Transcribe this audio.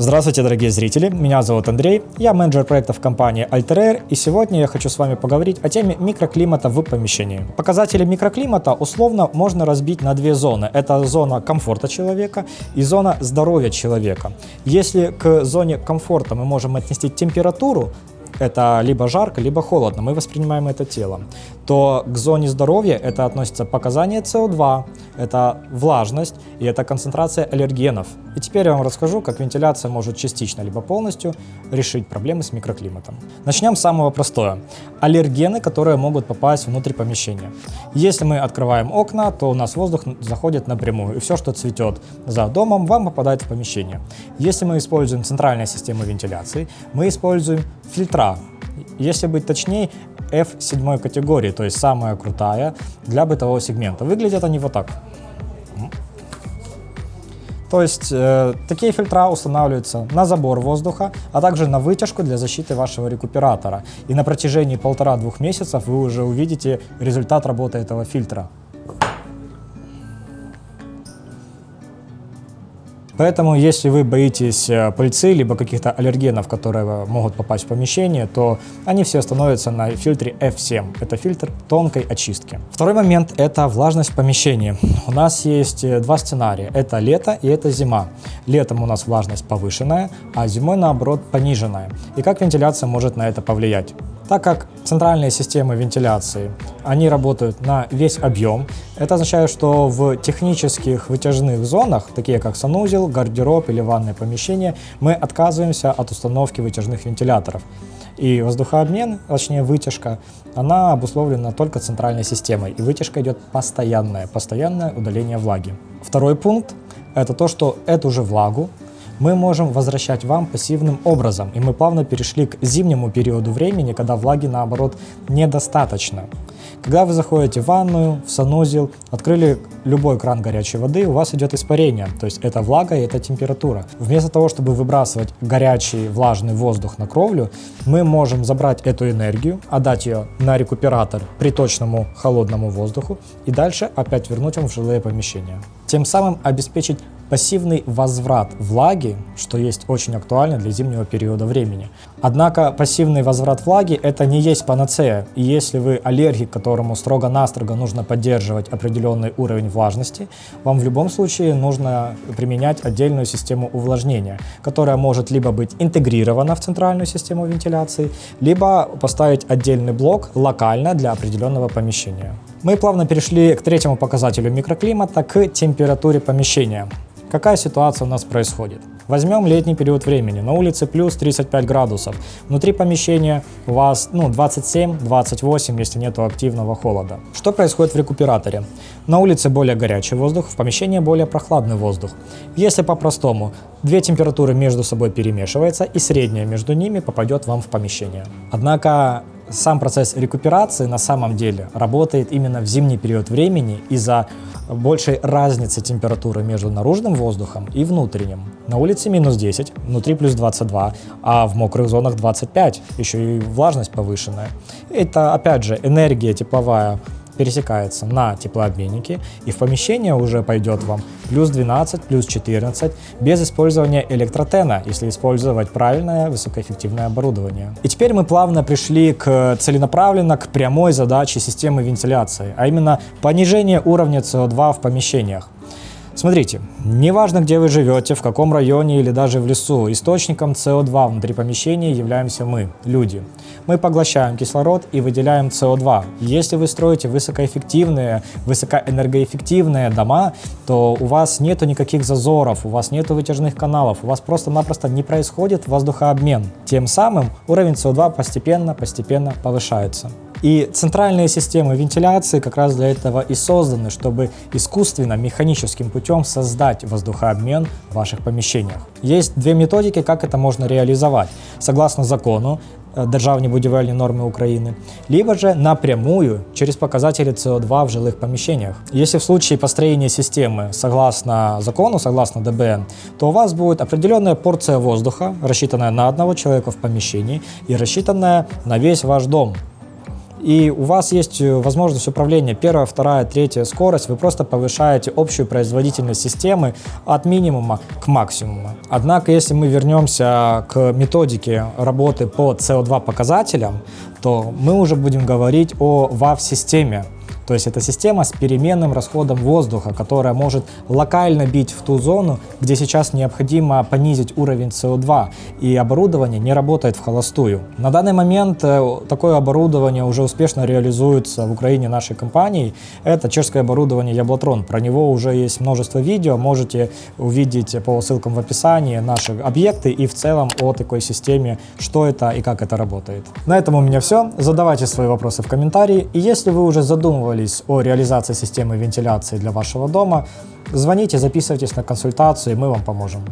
Здравствуйте, дорогие зрители, меня зовут Андрей, я менеджер проектов компании Alter и сегодня я хочу с вами поговорить о теме микроклимата в помещении. Показатели микроклимата условно можно разбить на две зоны. Это зона комфорта человека и зона здоровья человека. Если к зоне комфорта мы можем отнести температуру, это либо жарко, либо холодно, мы воспринимаем это телом, то к зоне здоровья это относится показание СО2, это влажность и это концентрация аллергенов. И теперь я вам расскажу, как вентиляция может частично либо полностью решить проблемы с микроклиматом. Начнем с самого простого. Аллергены, которые могут попасть внутрь помещения. Если мы открываем окна, то у нас воздух заходит напрямую, и все, что цветет за домом, вам попадает в помещение. Если мы используем центральную систему вентиляции, мы используем фильтра. Если быть точнее, F7 категории, то есть самая крутая для бытового сегмента. Выглядят они вот так. То есть э, такие фильтра устанавливаются на забор воздуха, а также на вытяжку для защиты вашего рекуператора. И на протяжении полтора-двух месяцев вы уже увидите результат работы этого фильтра. Поэтому, если вы боитесь э, пыльцы, либо каких-то аллергенов, которые могут попасть в помещение, то они все становятся на фильтре F7. Это фильтр тонкой очистки. Второй момент – это влажность в помещении. У нас есть э, два сценария. Это лето и это зима. Летом у нас влажность повышенная, а зимой, наоборот, пониженная. И как вентиляция может на это повлиять? Так как центральные системы вентиляции, они работают на весь объем, это означает, что в технических вытяжных зонах, такие как санузел, гардероб или ванное помещение, мы отказываемся от установки вытяжных вентиляторов. И воздухообмен, точнее вытяжка, она обусловлена только центральной системой. И вытяжка идет постоянное, постоянное удаление влаги. Второй пункт – это то, что эту же влагу мы можем возвращать вам пассивным образом. И мы плавно перешли к зимнему периоду времени, когда влаги, наоборот, недостаточно. Когда вы заходите в ванную, в санузел, открыли любой кран горячей воды, у вас идет испарение, то есть это влага и это температура. Вместо того, чтобы выбрасывать горячий влажный воздух на кровлю, мы можем забрать эту энергию, отдать ее на рекуператор приточному холодному воздуху и дальше опять вернуть вам в жилые помещения. Тем самым обеспечить пассивный возврат влаги, что есть очень актуально для зимнего периода времени. Однако пассивный возврат влаги это не есть панацея, и если вы аллергик, которому строго-настрого нужно поддерживать определенный уровень влажности, вам в любом случае нужно применять отдельную систему увлажнения, которая может либо быть интегрирована в центральную систему вентиляции, либо поставить отдельный блок локально для определенного помещения. Мы плавно перешли к третьему показателю микроклимата, к температуре помещения. Какая ситуация у нас происходит? Возьмем летний период времени. На улице плюс 35 градусов. Внутри помещения у вас ну, 27-28, если нет активного холода. Что происходит в рекуператоре? На улице более горячий воздух, в помещении более прохладный воздух. Если по-простому, две температуры между собой перемешиваются и средняя между ними попадет вам в помещение. Однако сам процесс рекуперации на самом деле работает именно в зимний период времени из-за большей разницы температуры между наружным воздухом и внутренним. На улице минус 10, внутри плюс 22, а в мокрых зонах 25, еще и влажность повышенная. Это опять же энергия тепловая пересекается на теплообменники, и в помещение уже пойдет вам плюс 12, плюс 14, без использования электротена, если использовать правильное высокоэффективное оборудование. И теперь мы плавно пришли к целенаправленно к прямой задаче системы вентиляции, а именно понижение уровня СО2 в помещениях. Смотрите, неважно, где вы живете, в каком районе или даже в лесу, источником СО2 внутри помещения являемся мы, люди. Мы поглощаем кислород и выделяем СО2. Если вы строите высокоэффективные, высокоэнергоэффективные дома, то у вас нету никаких зазоров, у вас нету вытяжных каналов, у вас просто-напросто не происходит воздухообмен. Тем самым уровень СО2 постепенно-постепенно повышается. И центральные системы вентиляции как раз для этого и созданы, чтобы искусственно, механическим путем создать воздухообмен в ваших помещениях. Есть две методики, как это можно реализовать. Согласно закону, э, Державні будівельні нормы Украины, либо же напрямую через показатели СО2 в жилых помещениях. Если в случае построения системы согласно закону, согласно ДБН, то у вас будет определенная порция воздуха, рассчитанная на одного человека в помещении и рассчитанная на весь ваш дом. и у вас есть э, возможность управления. Первая, вторая, третья скорость, вы просто повышаете общую производительность системы от минимума к максимуму. Однако, если мы вернемся к методике работы по CO2 показателям, то мы уже будем говорить о WAV-системе, то есть это система с переменным расходом воздуха, которая может локально бить в ту зону, где сейчас необходимо понизить уровень СО2, и оборудование не работает в холостую. На данный момент э, такое оборудование уже успешно реализуется в Украине нашей компанией. Это чешское оборудование Яблотрон. Про него уже есть множество видео, можете увидеть по ссылкам в описании наши объекты и в целом о такой системе, что это и как это работает. На этом у меня все. Задавайте свои вопросы в комментарии. И если вы уже задумывались задумывались о реализации системы вентиляции для вашего дома, звоните, записывайтесь на консультацию, и мы вам поможем.